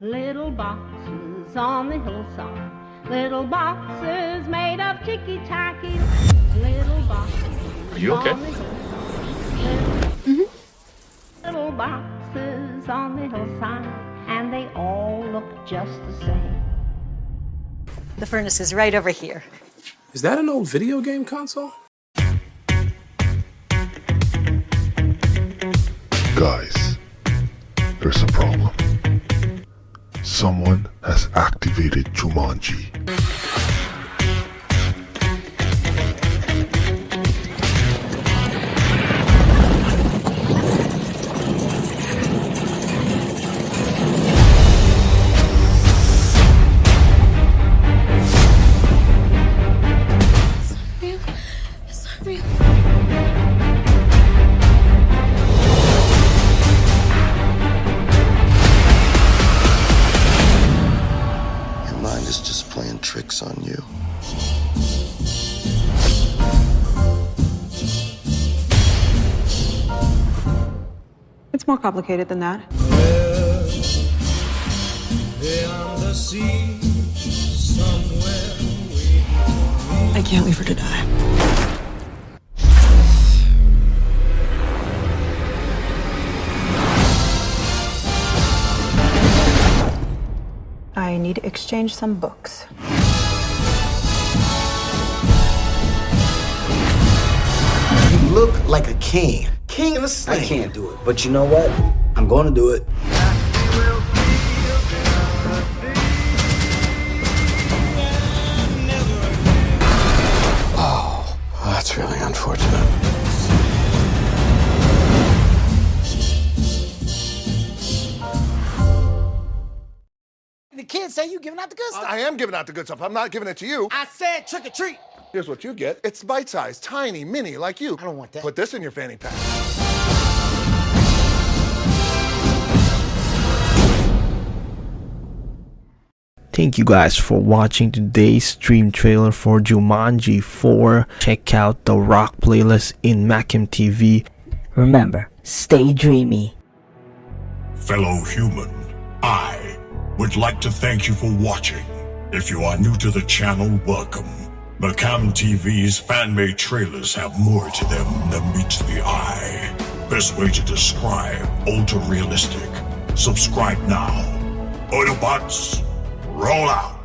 Little boxes on the hillside. Little boxes made of ticky tacky. Little boxes. Are you okay? on the hillside. Little boxes on the hillside. And they all look just the same. The furnace is right over here. Is that an old video game console? Guys, there's a problem. Someone has activated Jumanji. Playing tricks on you. It's more complicated than that. I can't leave her to die. I need to exchange some books. You look like a king. King in the sling. I can't do it. But you know what? I'm going to do it. Kids say you giving out the good stuff. I am giving out the good stuff. I'm not giving it to you. I said trick or treat. Here's what you get. It's bite-sized, tiny, mini, like you. I don't want that. Put this in your fanny pack. Thank you guys for watching today's stream trailer for Jumanji 4. Check out the rock playlist in Macam TV. Remember, stay dreamy. Fellow human, I would like to thank you for watching. If you are new to the channel, welcome. Macam TV's fan-made trailers have more to them than meets the eye. Best way to describe ultra realistic. Subscribe now. Autobots, roll out.